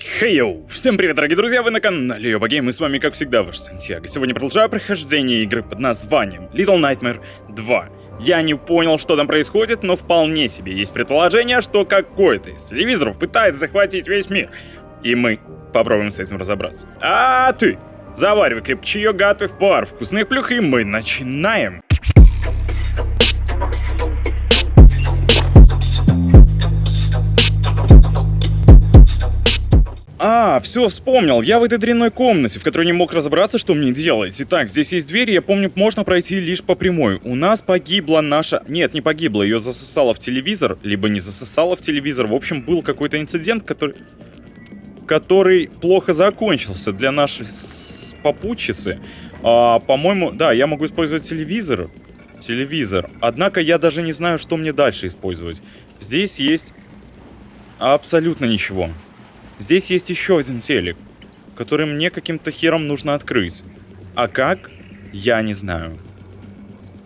Хей-йоу! Всем привет, дорогие друзья, вы на канале Йоба Гейм, и с вами, как всегда, ваш Сантьяго. Сегодня продолжаю прохождение игры под названием Little Nightmare 2. Я не понял, что там происходит, но вполне себе есть предположение, что какой-то из телевизоров пытается захватить весь мир. И мы попробуем с этим разобраться. А ты, заваривай крепкий чаек, готовь пар вкусных плюх, и мы начинаем. А, все, вспомнил. Я в этой дрянной комнате, в которой не мог разобраться, что мне делать. Итак, здесь есть дверь, я помню, можно пройти лишь по прямой. У нас погибла наша... Нет, не погибла, ее засосало в телевизор, либо не засосало в телевизор. В общем, был какой-то инцидент, который... Который плохо закончился для нашей попутчицы. А, по-моему, да, я могу использовать телевизор. Телевизор. Однако я даже не знаю, что мне дальше использовать. Здесь есть абсолютно ничего. Здесь есть еще один телек, который мне каким-то хером нужно открыть. А как? Я не знаю.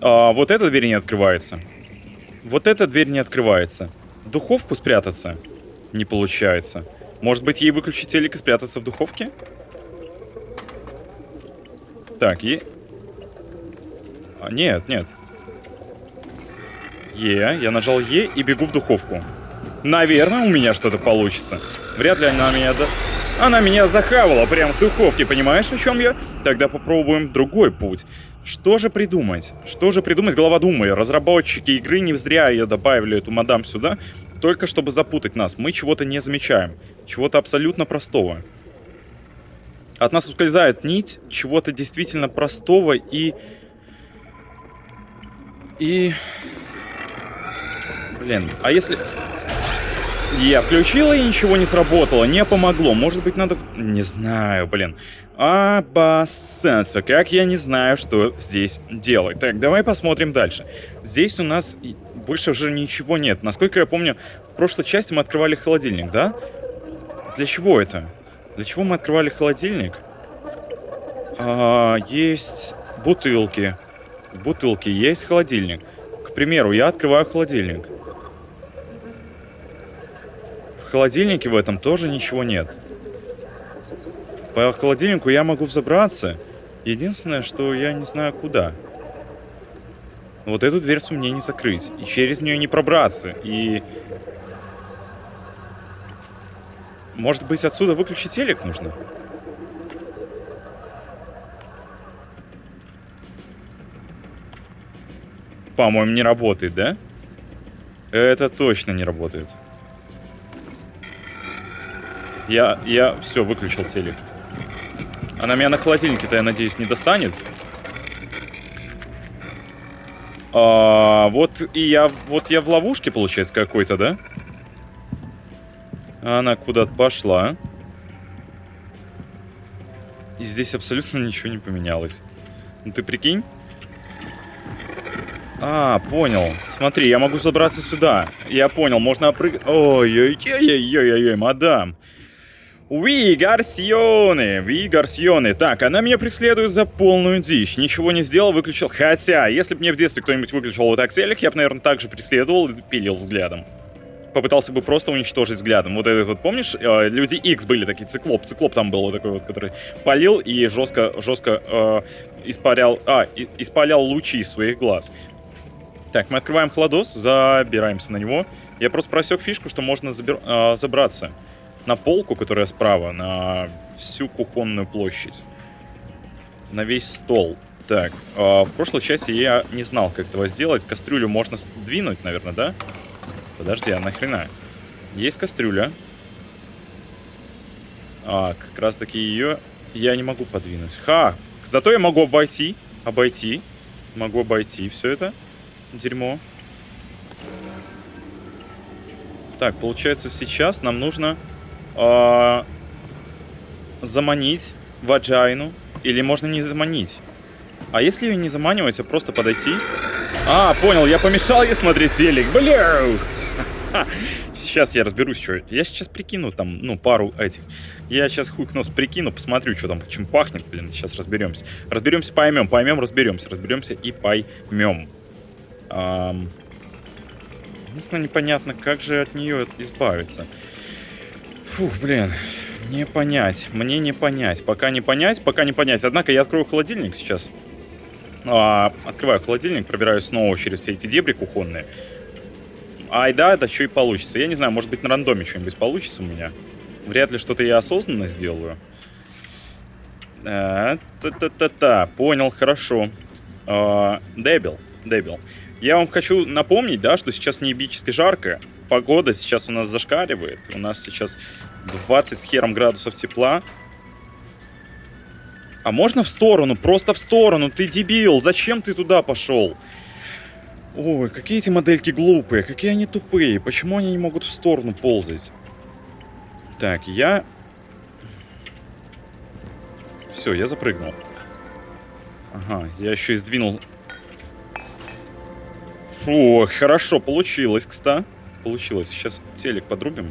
А, вот эта дверь не открывается. Вот эта дверь не открывается. В духовку спрятаться? Не получается. Может быть, ей выключить телек и спрятаться в духовке? Так, и... А, нет, нет. Е, я нажал Е и бегу в духовку. Наверное, у меня что-то получится. Вряд ли она меня... До... Она меня захавала прямо в духовке, понимаешь, о чем я? Тогда попробуем другой путь. Что же придумать? Что же придумать, голова думая? Разработчики игры не зря ее добавили, эту мадам, сюда, только чтобы запутать нас. Мы чего-то не замечаем. Чего-то абсолютно простого. От нас ускользает нить чего-то действительно простого и... И... Блин, а если... Я включила и ничего не сработало, не помогло. Может быть, надо... Не знаю, блин. Обоссаться, как я не знаю, что здесь делать. Так, давай посмотрим дальше. Здесь у нас больше уже ничего нет. Насколько я помню, в прошлой части мы открывали холодильник, да? Для чего это? Для чего мы открывали холодильник? А, есть бутылки. Бутылки, есть холодильник. К примеру, я открываю холодильник холодильнике в этом тоже ничего нет. По холодильнику я могу взобраться. Единственное, что я не знаю куда. Вот эту дверцу мне не закрыть. И через нее не пробраться. И... Может быть, отсюда выключить телек нужно? По-моему, не работает, да? Это точно не работает. Я, я, все, выключил телек. Она меня на холодильнике-то, я надеюсь, не достанет. А, вот и я, вот я в ловушке, получается, какой-то, да? Она куда-то пошла. И здесь абсолютно ничего не поменялось. Ну ты прикинь? А, понял. Смотри, я могу забраться сюда. Я понял, можно опрыгнуть. Ой-ой-ой-ой-ой-ой, мадам. Ви Гарсионы, Ви Гарсионы. Так, она меня преследует за полную дичь. Ничего не сделал, выключил. Хотя, если бы мне в детстве кто-нибудь выключил вот так телек, я бы, наверное, также преследовал и пилил взглядом. Попытался бы просто уничтожить взглядом. Вот этот вот, помнишь, э, Люди X были такие, циклоп. Циклоп там был вот такой вот, который палил и жестко, жестко э, испарял, а, и, испалял лучи из своих глаз. Так, мы открываем холодос, забираемся на него. Я просто просек фишку, что можно забир, э, забраться на полку, которая справа, на всю кухонную площадь. На весь стол. Так, э, в прошлой части я не знал, как этого сделать. Кастрюлю можно сдвинуть, наверное, да? Подожди, а нахрена? Есть кастрюля. А, как раз таки ее я не могу подвинуть. Ха! Зато я могу обойти. Обойти. Могу обойти все это. Дерьмо. Так, получается, сейчас нам нужно э, заманить ваджайну. Или можно не заманить. А если ее не заманивать, а просто подойти? А, понял, я помешал ей смотреть телек. Бля! Сейчас я разберусь, что. Я сейчас прикину там, ну, пару этих. Я сейчас хук нос прикину, посмотрю, что там, чем пахнет, блин, сейчас разберемся. Разберемся, поймем, поймем, разберемся, разберемся и поймем. Эм... Единственное, непонятно, как же от нее избавиться. Фух, блин. Не понять, мне не понять. Пока не понять, пока не понять. Однако я открою холодильник сейчас. А, открываю холодильник, пробираюсь снова через все эти дебри кухонные. Ай да, это еще и получится. Я не знаю, может быть на рандоме что-нибудь получится у меня. Вряд ли что-то я осознанно сделаю. Э, та-та-та-та, понял, хорошо. А, дебил, дебил. Я вам хочу напомнить, да, что сейчас неебически жарко. Погода сейчас у нас зашкаливает. У нас сейчас 20 с хером градусов тепла. А можно в сторону? Просто в сторону. Ты дебил. Зачем ты туда пошел? Ой, какие эти модельки глупые. Какие они тупые. Почему они не могут в сторону ползать? Так, я... Все, я запрыгнул. Ага, я еще и сдвинул... О, хорошо, получилось, кстати. Получилось. Сейчас телек подрубим.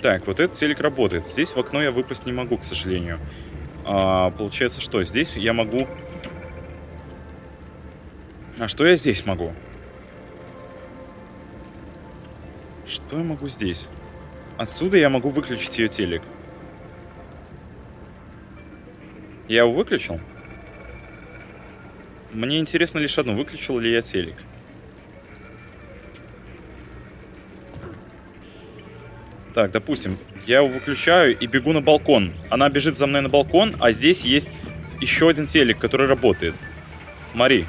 Так, вот этот телек работает. Здесь в окно я выпасть не могу, к сожалению. А, получается, что? Здесь я могу... А что я здесь могу? Что я могу здесь? Отсюда я могу выключить ее телек. Я его выключил? Мне интересно лишь одно, выключил ли я телек. Так, допустим, я его выключаю и бегу на балкон. Она бежит за мной на балкон, а здесь есть еще один телек, который работает. Мари.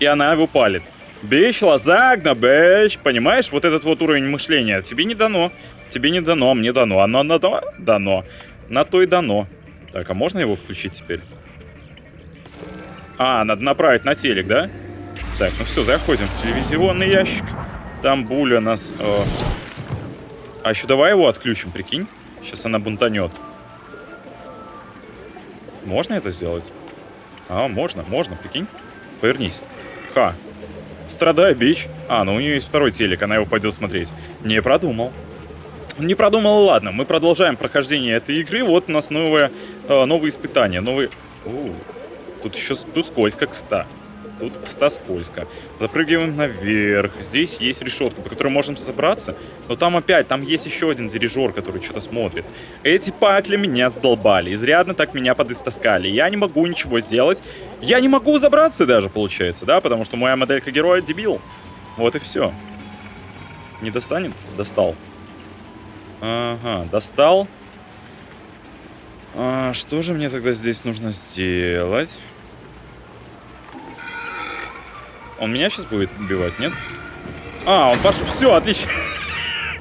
И она его палит. Бич, лазагна, бич. Понимаешь, вот этот вот уровень мышления. Тебе не дано. Тебе не дано, мне дано. Оно дано? Дано. На то и дано. Так, а можно его включить теперь? А, надо направить на телек, да? Так, ну все, заходим в телевизионный ящик. Там Буля нас... Э, а еще давай его отключим, прикинь. Сейчас она бунтанет. Можно это сделать? А, можно, можно, прикинь. Повернись. Ха. Страдай, бич. А, ну у нее есть второй телек, она его пойдет смотреть. Не продумал. Не продумал, ладно. Мы продолжаем прохождение этой игры. Вот у нас новое, э, новые испытания. Новые... О, тут еще... Тут скользко, кстати. Тут, скользко. Запрыгиваем наверх. Здесь есть решетка, по которой можем забраться. Но там опять, там есть еще один дирижер, который что-то смотрит. Эти патли меня сдолбали. Изрядно так меня подистаскали. Я не могу ничего сделать. Я не могу забраться даже, получается, да? Потому что моя моделька героя дебил. Вот и все. Не достанет? Достал. Ага, достал. А, что же мне тогда здесь нужно сделать? Он меня сейчас будет убивать, нет? А, он пошел. Все, отлично.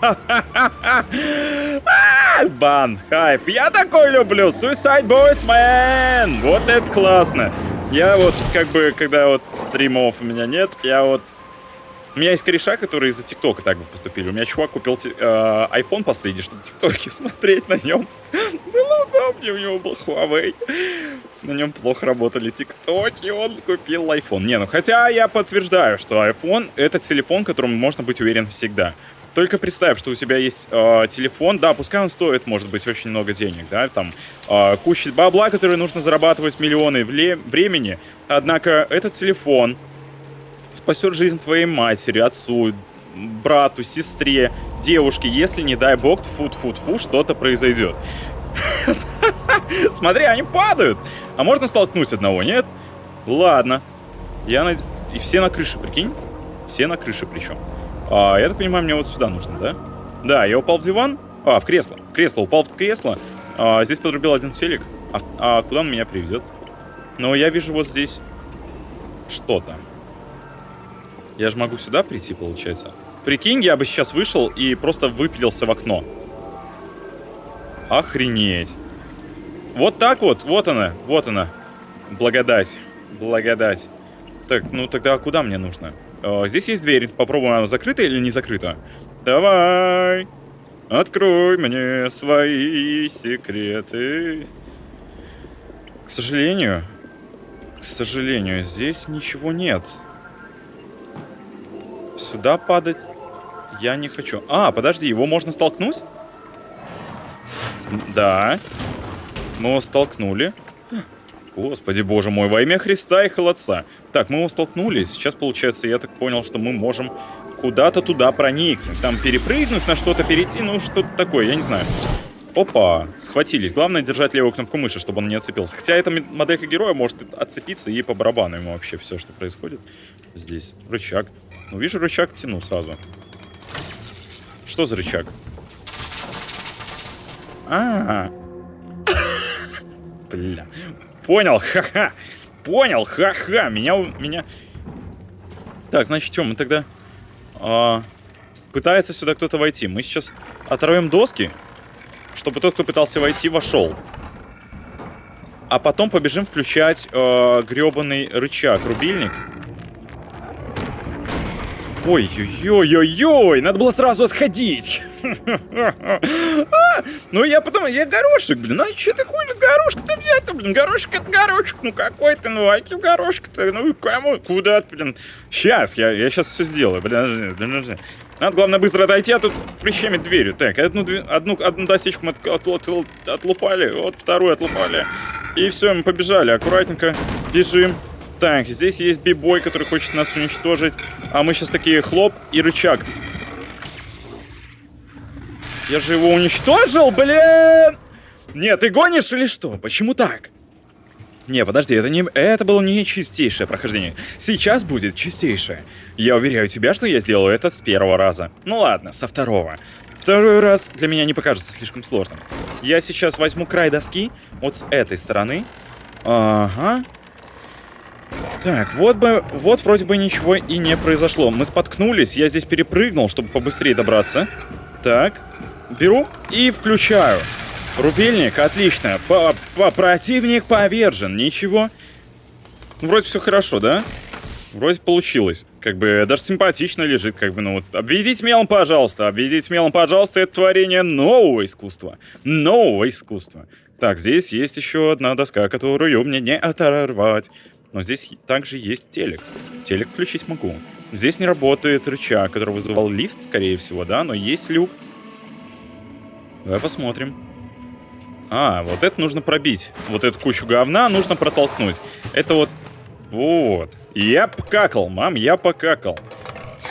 Бан, хайф. Я такой люблю. Suicide Boys, man. Вот это классно. Я вот, как бы, когда вот стримов у меня нет, я вот... У меня есть кореша, которые из-за ТикТока так бы поступили. У меня чувак купил э, iPhone последний, чтобы ТикТоки смотреть на нем. Было удобнее, у него был Huawei на нем плохо работали тиктоки, он купил iPhone. Не, ну хотя я подтверждаю, что iPhone это телефон, которым можно быть уверен всегда. Только представь, что у тебя есть э, телефон, да, пускай он стоит, может быть, очень много денег, да, там э, куча бабла, которые нужно зарабатывать миллионы времени, однако этот телефон спасет жизнь твоей матери, отцу, брату, сестре, девушке, если, не дай бог, фу-фу-фу, что-то произойдет. Смотри, они падают. А можно столкнуть одного, нет? Ладно. Я на... И все на крыше, прикинь? Все на крыше причем. А, я так понимаю, мне вот сюда нужно, да? Да, я упал в диван. А, в кресло. В кресло. Упал в кресло. А, здесь подрубил один селик. А, а куда он меня приведет? Но я вижу вот здесь что-то. Я же могу сюда прийти, получается. Прикинь, я бы сейчас вышел и просто выпилился в окно. Охренеть. Вот так вот, вот она, вот она. Благодать, благодать. Так, ну тогда куда мне нужно? О, здесь есть дверь. Попробуем, она закрыта или не закрыта. Давай, открой мне свои секреты. К сожалению, к сожалению, здесь ничего нет. Сюда падать я не хочу. А, подожди, его можно столкнуть? Да. Мы его столкнули. Господи, боже мой, во имя Христа и холодца. Так, мы его столкнули. Сейчас, получается, я так понял, что мы можем куда-то туда проникнуть. Там перепрыгнуть, на что-то перейти, ну что-то такое, я не знаю. Опа, схватились. Главное держать левую кнопку мыши, чтобы он не отцепился. Хотя эта моделька героя может отцепиться и по барабану ему вообще все, что происходит здесь. Рычаг. Ну, вижу рычаг, тяну сразу. Что за рычаг? А, -а, -а. Бля. Понял, ха-ха. Понял, ха-ха. Меня, меня... Так, значит, что, мы тогда... А, пытается сюда кто-то войти. Мы сейчас оторвем доски чтобы тот, кто пытался войти, вошел. А потом побежим включать э, гребаный рычаг, рубильник. Ой-ой-ой-ой-ой, надо было сразу отходить. Ну, я потом, я горошек, блин, а что ты хуй горошек-то взять-то, блин, горошек это горошек, ну какой ты, ну аки горошек-то, ну кому, куда блин. Сейчас, я, я сейчас все сделаю, блин, блин, надо, главное, быстро отойти, а тут прищемить дверью. Так, одну, одну, одну досечку мы от, от, от, отлупали, вот вторую отлупали. И все, мы побежали. Аккуратненько бежим. Так, здесь есть бибой, который хочет нас уничтожить. А мы сейчас такие хлоп и рычаг. Я же его уничтожил, блин! Нет, ты гонишь или что? Почему так? Не, подожди, это, не, это было не чистейшее прохождение. Сейчас будет чистейшее. Я уверяю тебя, что я сделаю это с первого раза. Ну ладно, со второго. Второй раз для меня не покажется слишком сложным. Я сейчас возьму край доски вот с этой стороны. Ага. Так, вот бы, вот вроде бы ничего и не произошло. Мы споткнулись, я здесь перепрыгнул, чтобы побыстрее добраться. Так, беру и включаю. Рубильник, отлично. По -по Противник повержен, ничего. Ну, вроде все хорошо, да? Вроде получилось. Как бы даже симпатично лежит, как бы, ну вот. Обведите мелом, пожалуйста. Обведите мелом, пожалуйста. Это творение нового искусства. Нового искусства. Так, здесь есть еще одна доска, которую мне не оторвать. Но здесь также есть телек. Телек включить могу. Здесь не работает рычаг, который вызывал лифт, скорее всего, да? Но есть люк. Давай посмотрим. А, вот это нужно пробить. Вот эту кучу говна нужно протолкнуть. Это вот... Вот. Я покакал, мам, я покакал.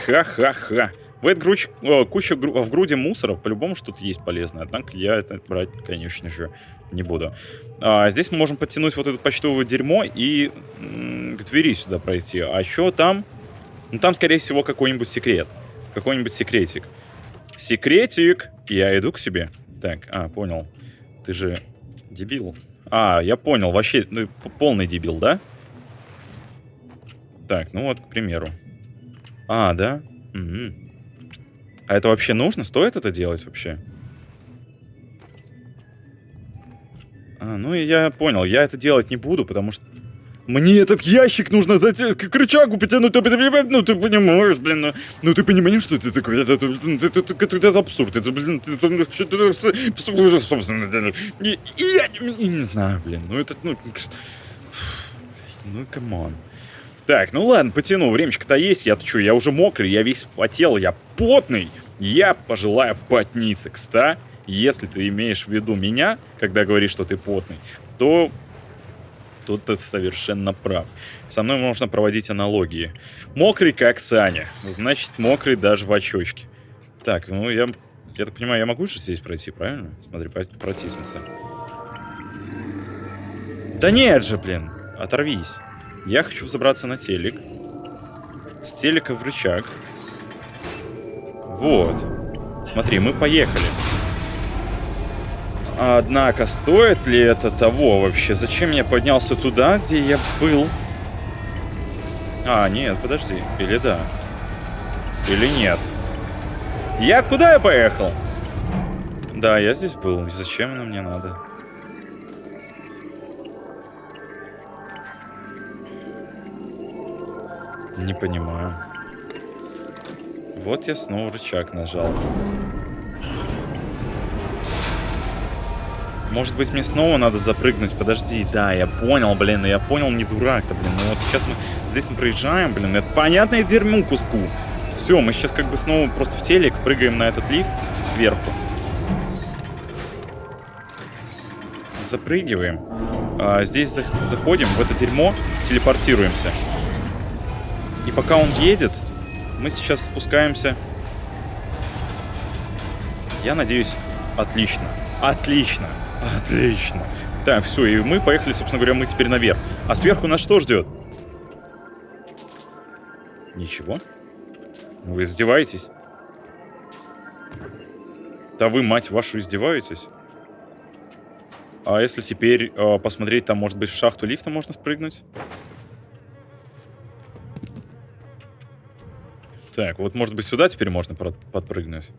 Ха-ха-ха. В груч... О, куча гру... в груди мусора по-любому что-то есть полезное. Однако я это брать, конечно же, не буду. А, здесь мы можем подтянуть вот это почтовое дерьмо и к двери сюда пройти. А еще там... Ну, там, скорее всего, какой-нибудь секрет. Какой-нибудь секретик. Секретик! Я иду к себе. Так, а, понял. Ты же дебил. А, я понял, вообще ну, полный дебил, да? Так, ну вот, к примеру. А, да? Угу. А это вообще нужно? Стоит это делать вообще? А, ну я понял, я это делать не буду, потому что мне этот ящик нужно затянуть, к рычагу потянуть, ну ты понимаешь, блин, ну, ну ты понимаешь, что это такое, это, это, это, это, это абсурд, это, блин, это, собственно, я не, не знаю, блин, ну это, ну, ну, come on. Так, ну ладно, потяну, времечко-то есть, я-то что, я уже мокрый, я весь потел, я потный, я пожелаю потниться, кста, если ты имеешь в виду меня, когда говоришь, что ты потный, то тут ты совершенно прав. Со мной можно проводить аналогии. Мокрый, как Саня. Значит, мокрый даже в очочке. Так, ну я... Я так понимаю, я могу же здесь пройти, правильно? Смотри, протиснуться. Да нет же, блин. Оторвись. Я хочу забраться на телек. С телека в рычаг. Вот. Смотри, мы поехали. Однако, стоит ли это того вообще? Зачем я поднялся туда, где я был? А, нет, подожди. Или да? Или нет? Я куда я поехал? Да, я здесь был. Зачем оно мне надо? Не понимаю. Вот я снова рычаг нажал. Может быть, мне снова надо запрыгнуть? Подожди, да, я понял, блин, я понял, не дурак-то, блин. Ну вот сейчас мы, здесь мы проезжаем, блин, это понятное дерьмо куску. Все, мы сейчас как бы снова просто в телек прыгаем на этот лифт сверху. Запрыгиваем. А, здесь заходим в это дерьмо, телепортируемся. И пока он едет, Мы сейчас спускаемся. Я надеюсь, отлично. Отлично. Отлично. Так, все, и мы поехали, собственно говоря, мы теперь наверх. А сверху нас что ждет? Ничего. Вы издеваетесь? Да вы, мать вашу, издеваетесь? А если теперь э, посмотреть, там, может быть, в шахту лифта можно спрыгнуть? Так, вот, может быть, сюда теперь можно подпрыгнуть.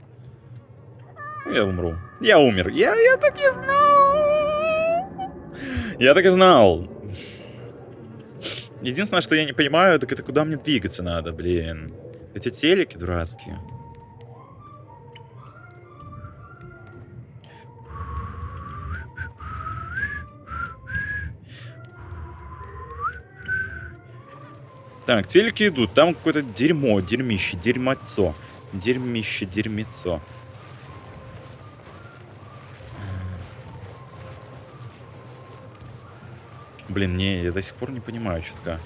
Я умру. Я умер. Я, я так и знал. Я так и знал. Единственное, что я не понимаю, так это куда мне двигаться надо, блин. Эти телеки дурацкие. Так, телеки идут. Там какое-то дерьмо, дерьмище, дерьмецо. Дерьмище, дерьмецо. Блин, не, я до сих пор не понимаю чутка.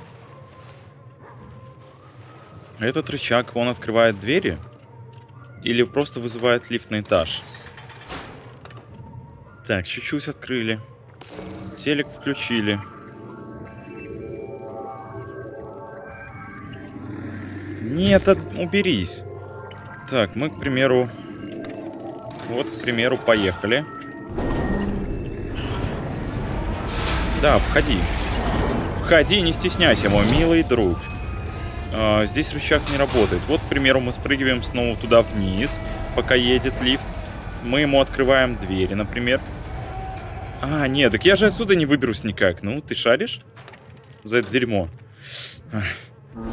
Этот рычаг, он открывает двери? Или просто вызывает лифт на этаж? Так, чуть-чуть открыли. Телек включили. Нет, от... уберись. Так, мы, к примеру... Вот, к примеру, поехали. Да, входи. Входи, не стесняйся, мой милый друг. А, здесь рычаг не работает. Вот, к примеру, мы спрыгиваем снова туда вниз, пока едет лифт. Мы ему открываем двери, например. А, нет, так я же отсюда не выберусь никак. Ну, ты шаришь? За это дерьмо.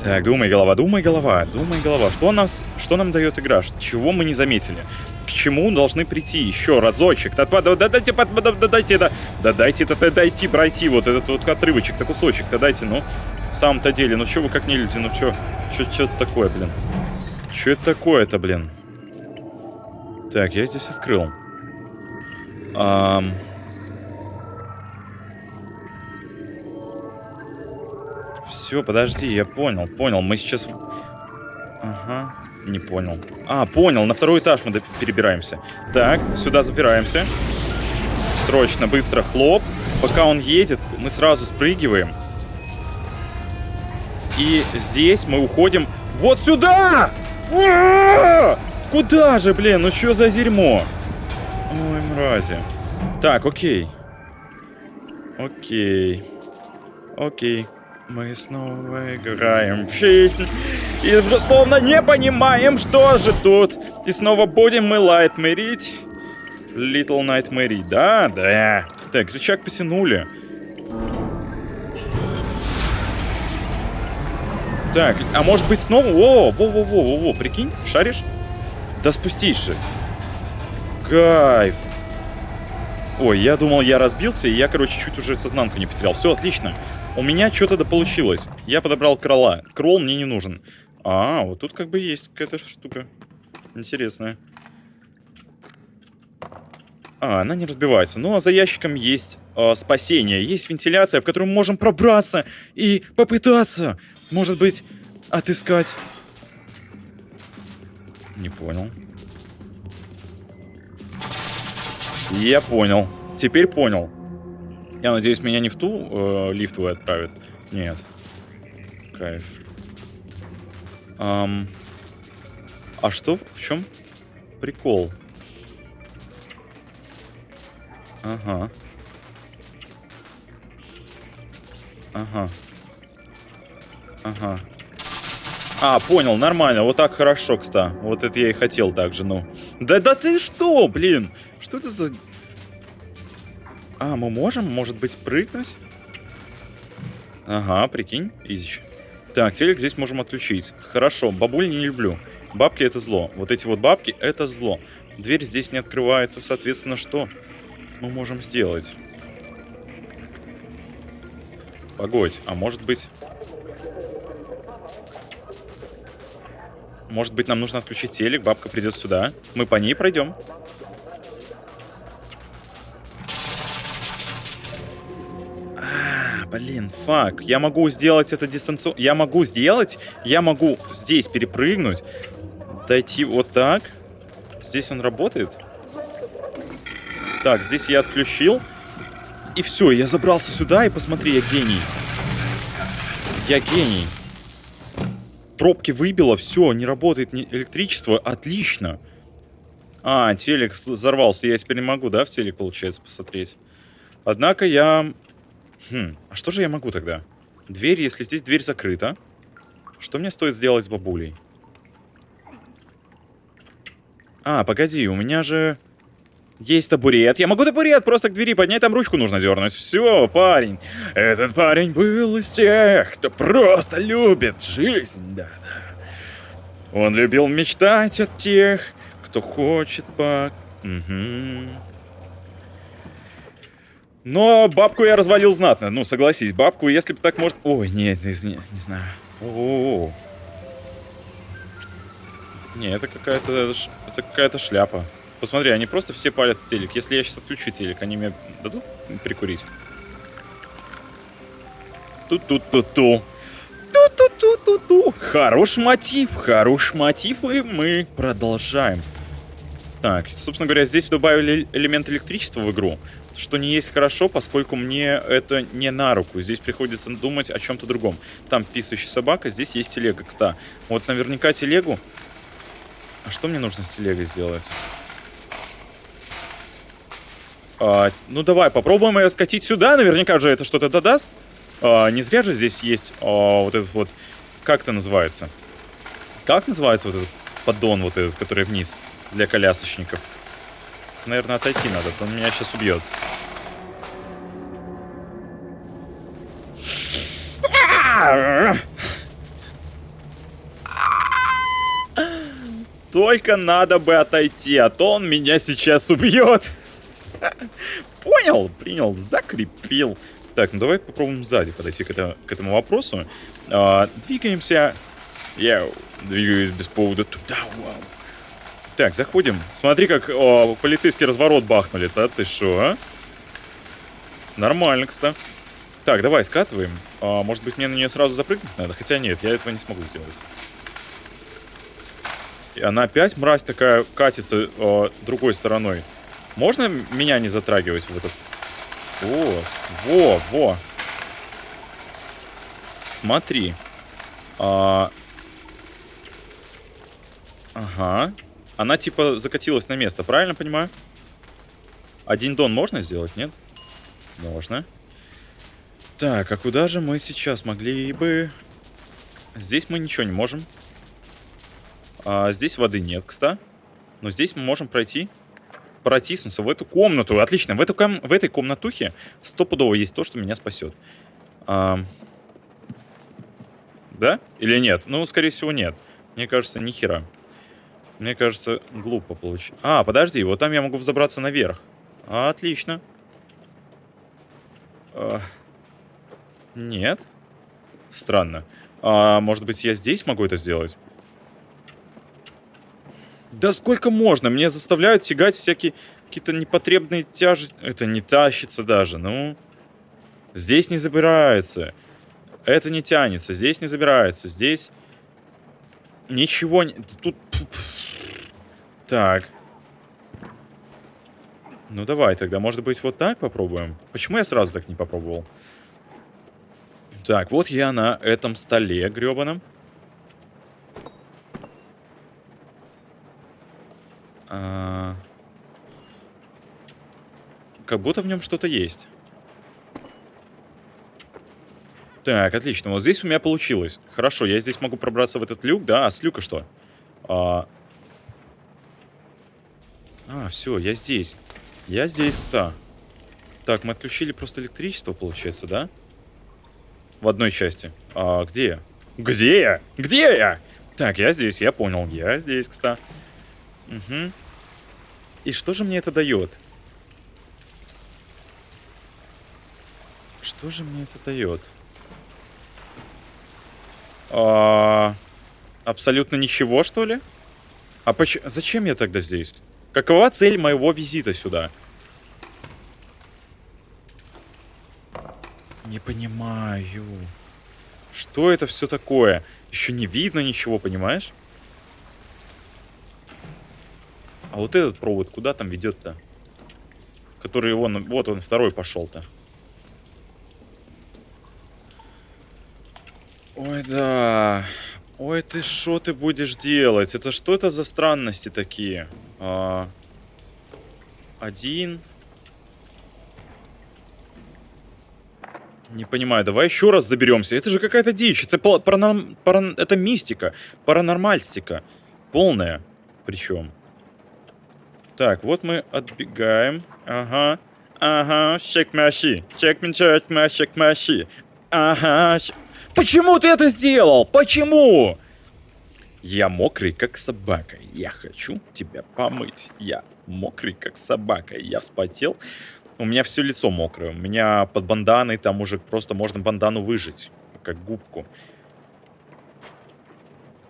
Так, думай, голова, думай, голова, думай, голова. Что, нас, что нам дает игра? Чего мы не заметили? к чему должны прийти еще разочек. Да, да, да, дайте, да, да, дайте, да, да, дайте, да, дайте пройти вот этот вот отрывочек, да, кусочек, да, дайте, ну, в самом-то деле, ну, что вы как не люди, ну, что, что, это такое, блин? Что это такое-то, блин? Так, я здесь открыл. Ам... Все, подожди, я понял, понял. Мы сейчас... Ага. Не понял. А, понял, на второй этаж мы перебираемся. Так, сюда запираемся. Срочно, быстро, хлоп. Пока он едет, мы сразу спрыгиваем. И здесь мы уходим вот сюда! Куда же, блин? Ну что за дерьмо? Ой, мрази. Так, окей. Окей. Окей. Мы снова играем в жизнь. И словно не понимаем, что же тут. И снова будем мы лайт мэрить. Little Nightmare. Да, да. Так, рычаг потянули. Так, а может быть снова... О, во-во-во-во-во, прикинь, шаришь? Да спустись же. Кайф. Ой, я думал, я разбился, и я, короче, чуть уже сознанку не потерял. Все, отлично. У меня что-то да получилось. Я подобрал крола. Кролл мне не нужен. А, вот тут как бы есть какая-то штука. Интересная. А, она не разбивается. Ну, а за ящиком есть э, спасение. Есть вентиляция, в которую мы можем пробраться и попытаться, может быть, отыскать... Не понял. Я понял. Теперь понял. Я надеюсь, меня не в ту э, лифтовую отправят. Нет. Кайф. Um, а что? В чем прикол? Ага. Ага. Ага. А, понял, нормально. Вот так хорошо, кстати. Вот это я и хотел так же, ну. Да, да ты что, блин? Что это за а, мы можем, может быть, прыгнуть? Ага, прикинь, изич. Так, телек здесь можем отключить. Хорошо, бабуль не люблю. Бабки это зло. Вот эти вот бабки это зло. Дверь здесь не открывается, соответственно, что мы можем сделать? Погодь, а может быть... Может быть, нам нужно отключить телек, бабка придет сюда. Мы по ней пройдем. Блин, фак. Я могу сделать это дистанционно. Я могу сделать. Я могу здесь перепрыгнуть. Дойти вот так. Здесь он работает. Так, здесь я отключил. И все, я забрался сюда, и посмотри, я гений. Я гений. Пробки выбило, все, не работает электричество. Отлично. А, телек взорвался. Я теперь не могу, да, в телек, получается, посмотреть. Однако я... Хм, а что же я могу тогда? Дверь, если здесь дверь закрыта. Что мне стоит сделать с бабулей? А, погоди, у меня же... Есть табурет. Я могу табурет просто к двери поднять, там ручку нужно дернуть. Все, парень. Этот парень был из тех, кто просто любит жизнь. Да. Он любил мечтать от тех, кто хочет по... Угу. Но бабку я развалил знатно. Ну, согласись, бабку, если бы так может... Ой, нет, не, не, знаю. О -о -о. Не, это какая-то это какая-то шляпа. Посмотри, они просто все палят телек. Если я сейчас отключу телек, они мне дадут прикурить? Ту-ту-ту-ту. Ту-ту-ту-ту-ту. Хороший мотив, хороший мотив, и мы продолжаем. Так, собственно говоря, здесь добавили элемент электричества в игру, что не есть хорошо, поскольку мне это не на руку. Здесь приходится думать о чем-то другом. Там писающая собака, здесь есть телега, кста. Вот наверняка телегу а что мне нужно с телегой сделать? А, ну давай, попробуем ее скатить сюда. Наверняка же это что-то додаст. А, не зря же здесь есть а, вот этот вот... Как это называется? Как называется вот этот поддон вот этот, который вниз для колясочников? Наверное, отойти надо, то он меня сейчас убьет. Только надо бы отойти, а то он меня сейчас убьет. Понял, принял, закрепил. Так, ну давай попробуем сзади подойти к, это, к этому вопросу. А, двигаемся. Я двигаюсь без повода туда, вау. Так, заходим. Смотри, как о, полицейский разворот бахнули. Да ты шо, а? Нормально, кстати. Так, давай скатываем. А, может быть, мне на нее сразу запрыгнуть надо? Хотя нет, я этого не смогу сделать. И она опять, мразь такая, катится э, другой стороной. Можно меня не затрагивать в этот... О, во, во. Смотри. А... Ага. Она типа закатилась на место, правильно понимаю? Один дон можно сделать, нет? Можно. Так, а куда же мы сейчас могли бы... Здесь мы ничего не можем. А, здесь воды нет, кстати. Но здесь мы можем пройти, протиснуться в эту комнату. Отлично, в, эту ком в этой комнатухе стопудово есть то, что меня спасет. А... Да? Или нет? Ну, скорее всего, нет. Мне кажется, ни хера. Мне кажется, глупо получить. А, подожди, вот там я могу взобраться наверх. Отлично. А... Нет. Странно. А, может быть, я здесь могу это сделать? Да сколько можно? Мне заставляют тягать всякие какие-то непотребные тяжести. Это не тащится даже, ну. Здесь не забирается. Это не тянется. Здесь не забирается. Здесь ничего не... Тут... Так. Ну давай тогда, может быть, вот так попробуем? Почему я сразу так не попробовал? Так, вот я на этом столе гребаном. А... Как будто в нем что-то есть. Так, отлично. Вот здесь у меня получилось. Хорошо, я здесь могу пробраться в этот люк, да? А с люка что? А, а все, я здесь. Я здесь, кстати. Так, мы отключили просто электричество, получается, да? В одной части. А где я? Где я? Где я? Так, я здесь, я понял. Я здесь, кстати. Угу. И что же мне это дает? Что же мне это дает? А, абсолютно ничего, что ли? А поч зачем я тогда здесь? Какова цель моего визита сюда? Не понимаю. Что это все такое? Еще не видно ничего, понимаешь? А вот этот провод куда там ведет-то? Который вон, вот он, второй пошел-то. Ой, да. Ой, ты что ты будешь делать? Это что это за странности такие? А, один. Не понимаю, давай еще раз заберемся. Это же какая-то дичь. Это, паранорм... паран... это мистика. Паранормальстика. Полная. Причем. Так, вот мы отбегаем. Ага. Ага, чек маши. Чек чек чек маши. Ага. Почему ты это сделал? Почему? Я мокрый, как собака. Я хочу тебя помыть. Я мокрый, как собака. Я вспотел. У меня все лицо мокрое. У меня под банданой там уже просто можно бандану выжить. Как губку.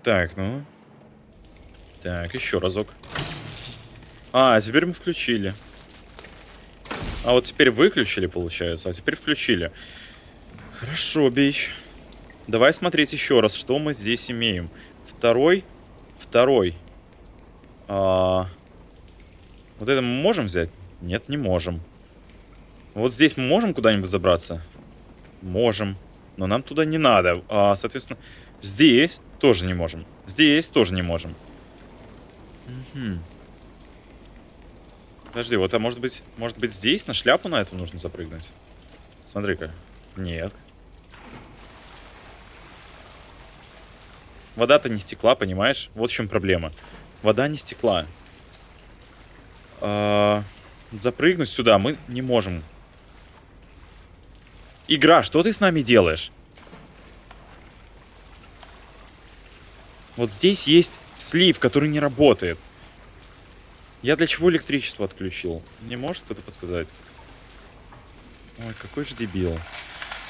Так, ну. Так, еще разок. А, теперь мы включили. А вот теперь выключили, получается. А теперь включили. Хорошо, бич. Давай смотреть еще раз, что мы здесь имеем. Второй. Второй. А... Вот это мы можем взять? Нет, не можем. Вот здесь мы можем куда-нибудь забраться? Можем. Но нам туда не надо. А, соответственно, здесь тоже не можем. Здесь тоже не можем. Угу. Подожди, вот, а может быть, может быть здесь на шляпу на эту нужно запрыгнуть? Смотри-ка. Нет. Вода-то не стекла, понимаешь? Вот в чем проблема. Вода не стекла. А, запрыгнуть сюда мы не можем. Игра, что ты с нами делаешь? Вот здесь есть слив, который не работает. Я для чего электричество отключил? Не может кто-то подсказать? Ой, какой же дебил.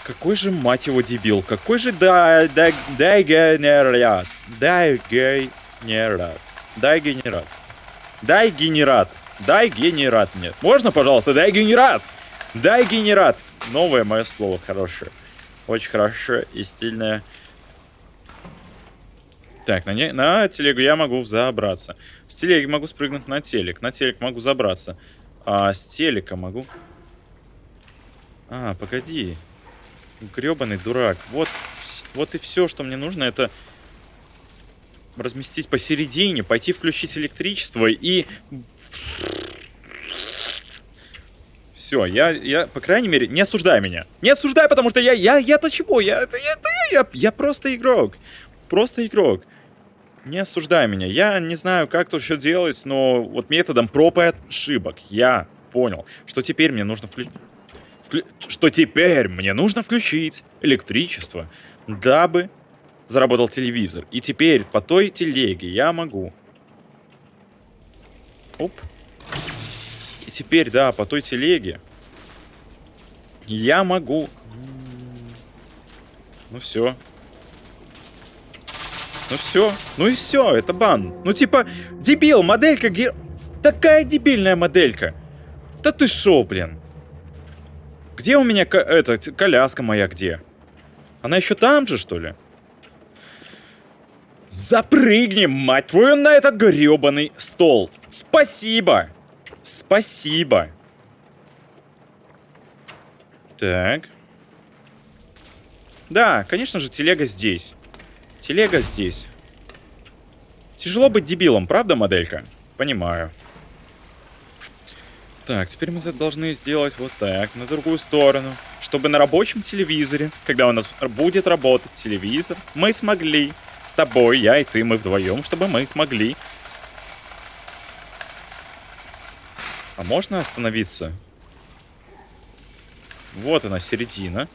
Какой же, мать его, дебил. Какой же да, да, дайгенерат. Дайгенерат. Дайгенерат. Дайгенерат. Дайгенерат мне. Можно, пожалуйста, дайгенерат? Дайгенерат. Новое мое слово хорошее. Очень хорошее и стильное. Так, на, не, на телегу я могу взобраться. С телеги могу спрыгнуть на телек. На телек могу забраться. А с телека могу... А, погоди. Гребаный дурак. Вот, вот и все, что мне нужно, это разместить посередине, пойти включить электричество и... Все, я, я, по крайней мере, не осуждай меня. Не осуждай, потому что я, я, я-то чего? Я, я, я, я, я просто игрок. Просто игрок. Не осуждай меня. Я не знаю, как тут что делать, но вот методом проб и ошибок я понял, что теперь мне нужно включить... Что теперь мне нужно включить электричество, дабы заработал телевизор. И теперь по той телеге я могу... Оп. И теперь, да, по той телеге я могу... Ну все, ну все. Ну и все, это бан. Ну типа, дебил, моделька ге... Такая дебильная моделька. Да ты шо, блин? Где у меня эта коляска моя, где? Она еще там же, что ли? Запрыгнем, мать твою, на этот гребаный стол. Спасибо. Спасибо. Так. Да, конечно же, телега здесь. Телега здесь. Тяжело быть дебилом, правда, моделька? Понимаю. Так, теперь мы должны сделать вот так, на другую сторону. Чтобы на рабочем телевизоре, когда у нас будет работать телевизор, мы смогли, с тобой, я и ты, мы вдвоем, чтобы мы смогли. А можно остановиться? Вот она, середина.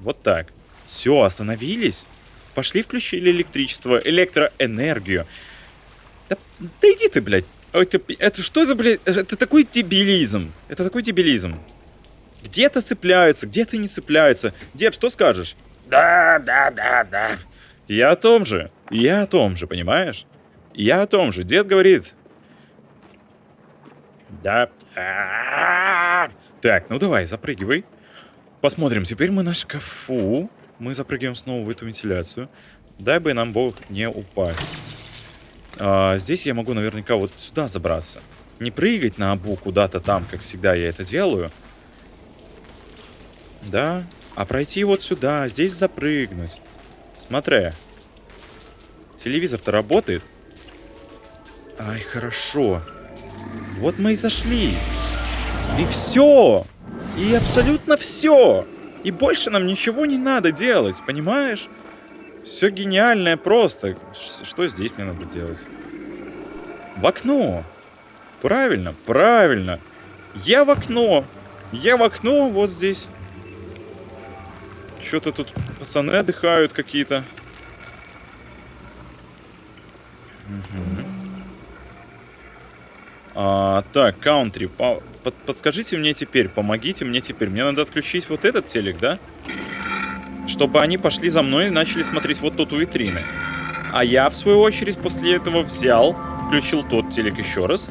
Вот так. Все, остановились? Пошли включили электричество, электроэнергию. Да, да иди ты, блядь. Это, это что за, блядь, это такой дебилизм. Это такой дебилизм. Где-то цепляются, где-то не цепляются. Дед, что скажешь? Да, да, да, да. Я о том же. Я о том же, понимаешь? Я о том же. Дед говорит. Да. Так, ну давай, запрыгивай. Посмотрим. Теперь мы на шкафу. Мы запрыгиваем снова в эту вентиляцию. Дай бы нам бог не упасть. А, здесь я могу наверняка вот сюда забраться. Не прыгать на обу куда-то там, как всегда я это делаю. Да, а пройти вот сюда, здесь запрыгнуть. Смотри. Телевизор-то работает. Ай, хорошо. Вот мы и зашли. И все. И абсолютно все. И больше нам ничего не надо делать, понимаешь? Все гениальное просто. Что здесь мне надо делать? В окно. Правильно, правильно. Я в окно. Я в окно вот здесь. Что-то тут пацаны отдыхают какие-то. Угу. А, так, каунтри. По под подскажите мне теперь, помогите мне теперь. Мне надо отключить вот этот телек, да? Чтобы они пошли за мной и начали смотреть вот тут витрины. А я, в свою очередь, после этого взял, включил тот телек еще раз.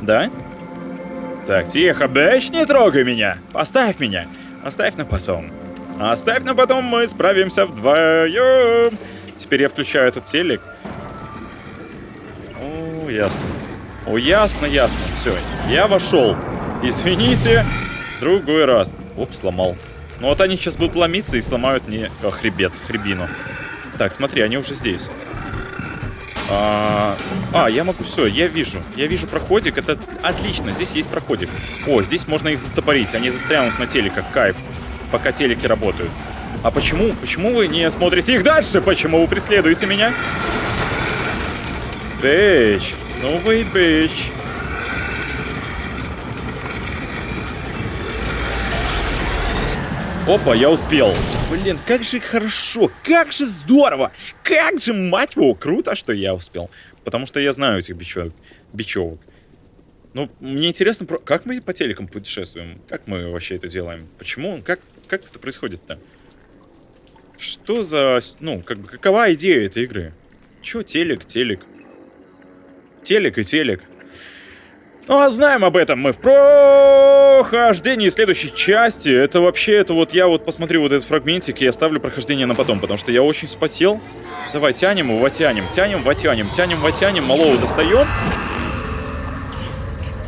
Да? Так, тихо, бэч, не трогай меня. Поставь меня. Оставь на потом. Оставь на потом, мы справимся вдвоем. Теперь я включаю этот телек. О, ясно. О, ясно, ясно. Все, я вошел. Извините, другой раз. Оп, сломал. Ну вот они сейчас будут ломиться и сломают мне о, хребет, хребину. Так, смотри, они уже здесь. А, а, я могу, все, я вижу. Я вижу проходик, это отлично, здесь есть проходик. О, здесь можно их застопорить, они застрянут на теле, как кайф, пока телеки работают. А почему, почему вы не смотрите их дальше? Почему вы преследуете меня? Бэч, новый бэч. Опа, я успел. Блин, как же хорошо, как же здорово, как же, мать его, круто, что я успел. Потому что я знаю этих бичевок. бичевок. Ну, мне интересно, как мы по телекам путешествуем? Как мы вообще это делаем? Почему? Как, как это происходит-то? Что за... Ну, как, какова идея этой игры? Чё телек, телек? Телек и телек. Ну, а знаем об этом мы в прохождении следующей части. Это вообще, это вот я вот посмотрю вот этот фрагментик и оставлю прохождение на потом, потому что я очень вспотел. Давай, тянем его, тянем, тянем, вотянем, тянем, вотянем, малого достаем.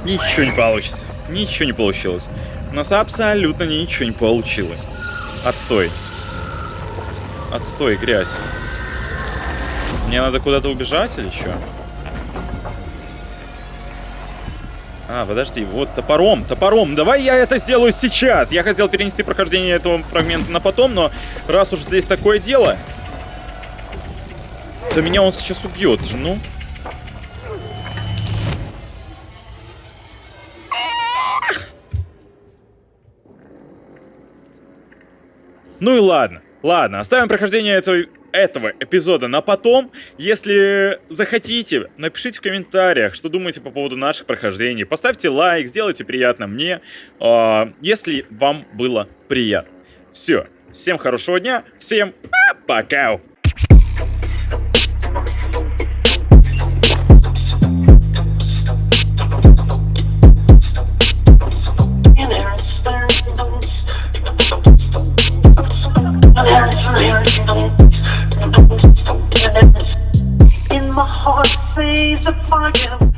Ничего не получится. Ничего не получилось. У нас абсолютно ничего не получилось. Отстой. Отстой, грязь. Мне надо куда-то убежать или что? А, подожди, вот топором, топором. Давай я это сделаю сейчас. Я хотел перенести прохождение этого фрагмента на потом, но раз уж здесь такое дело, то меня он сейчас убьет же, ну. Ну и ладно. Ладно, оставим прохождение этой этого эпизода на потом. Если захотите, напишите в комментариях, что думаете по поводу наших прохождений. Поставьте лайк, сделайте приятно мне, э, если вам было приятно. Все, всем хорошего дня, всем пока! In my heart, says the fire.